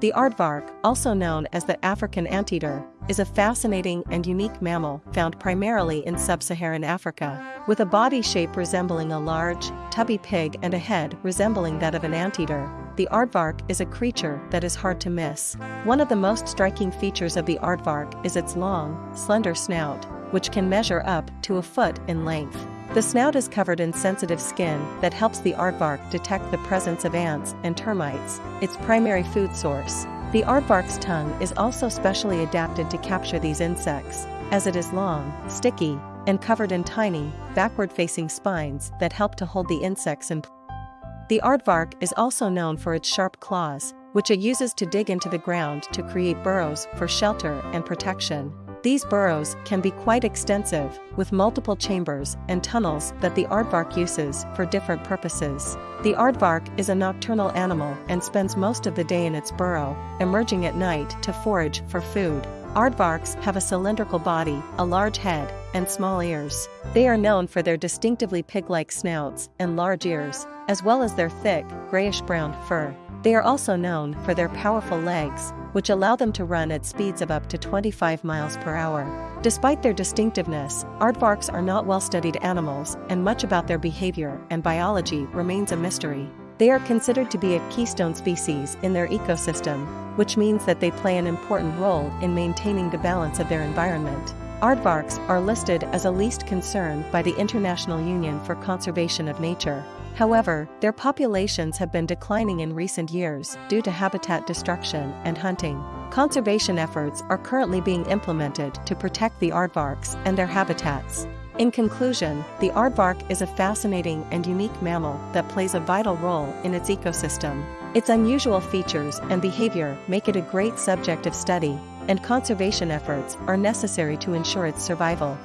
The aardvark, also known as the African anteater, is a fascinating and unique mammal found primarily in sub-Saharan Africa, with a body shape resembling a large, tubby pig and a head resembling that of an anteater. The aardvark is a creature that is hard to miss. One of the most striking features of the aardvark is its long, slender snout, which can measure up to a foot in length. The snout is covered in sensitive skin that helps the aardvark detect the presence of ants and termites, its primary food source. The aardvark's tongue is also specially adapted to capture these insects, as it is long, sticky, and covered in tiny, backward-facing spines that help to hold the insects in place. The aardvark is also known for its sharp claws, which it uses to dig into the ground to create burrows for shelter and protection. These burrows can be quite extensive, with multiple chambers and tunnels that the aardvark uses for different purposes. The aardvark is a nocturnal animal and spends most of the day in its burrow, emerging at night to forage for food. Aardvarks have a cylindrical body, a large head, and small ears. They are known for their distinctively pig-like snouts and large ears, as well as their thick, grayish-brown fur. They are also known for their powerful legs, which allow them to run at speeds of up to 25 miles per hour. Despite their distinctiveness, aardvarks are not well-studied animals and much about their behavior and biology remains a mystery. They are considered to be a keystone species in their ecosystem, which means that they play an important role in maintaining the balance of their environment. Aardvarks are listed as a least concern by the International Union for Conservation of Nature. However, their populations have been declining in recent years due to habitat destruction and hunting. Conservation efforts are currently being implemented to protect the aardvarks and their habitats. In conclusion, the aardvark is a fascinating and unique mammal that plays a vital role in its ecosystem. Its unusual features and behavior make it a great subject of study, and conservation efforts are necessary to ensure its survival.